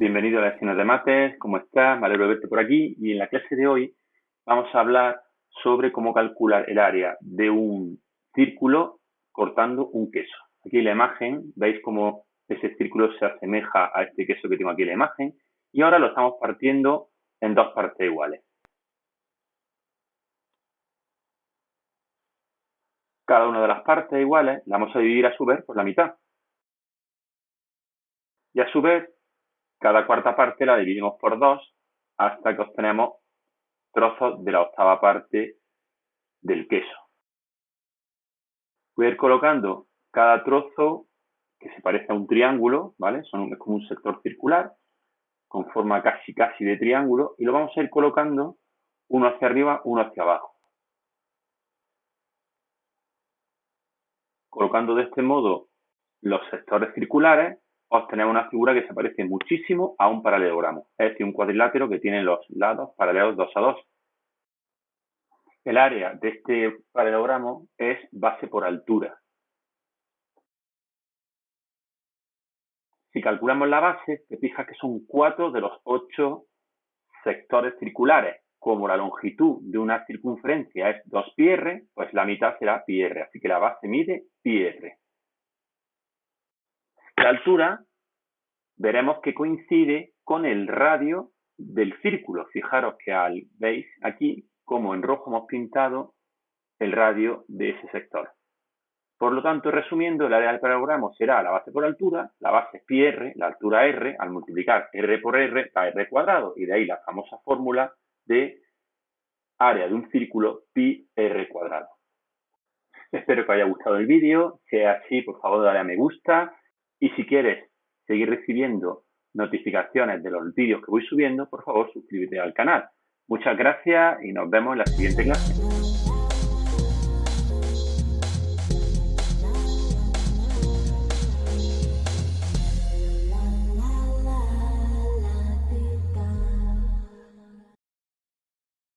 Bienvenido a la lecciones de mates, ¿cómo estás? Me alegro verte por aquí y en la clase de hoy vamos a hablar sobre cómo calcular el área de un círculo cortando un queso. Aquí en la imagen veis cómo ese círculo se asemeja a este queso que tengo aquí en la imagen y ahora lo estamos partiendo en dos partes iguales. Cada una de las partes iguales la vamos a dividir a su vez por la mitad. Y a su vez cada cuarta parte la dividimos por dos hasta que obtenemos trozos de la octava parte del queso. Voy a ir colocando cada trozo que se parece a un triángulo, ¿vale? Son, es como un sector circular con forma casi casi de triángulo y lo vamos a ir colocando uno hacia arriba, uno hacia abajo. Colocando de este modo los sectores circulares, obtenemos una figura que se parece muchísimo a un paralelogramo, es decir, un cuadrilátero que tiene los lados paralelos 2 a 2. El área de este paralelogramo es base por altura. Si calculamos la base, te fijas que son 4 de los 8 sectores circulares. Como la longitud de una circunferencia es 2 pi r, pues la mitad será pi r, así que la base mide pi r. La altura veremos que coincide con el radio del círculo. Fijaros que al, veis aquí como en rojo hemos pintado el radio de ese sector. Por lo tanto, resumiendo, el área del paralelogramo será la base por altura, la base es pi r, la altura r, al multiplicar r por r da r cuadrado, y de ahí la famosa fórmula de área de un círculo pi r cuadrado. Espero que os haya gustado el vídeo, si es así, por favor dale a me gusta, y si quieres seguir recibiendo notificaciones de los vídeos que voy subiendo, por favor suscríbete al canal. Muchas gracias y nos vemos en la siguiente clase.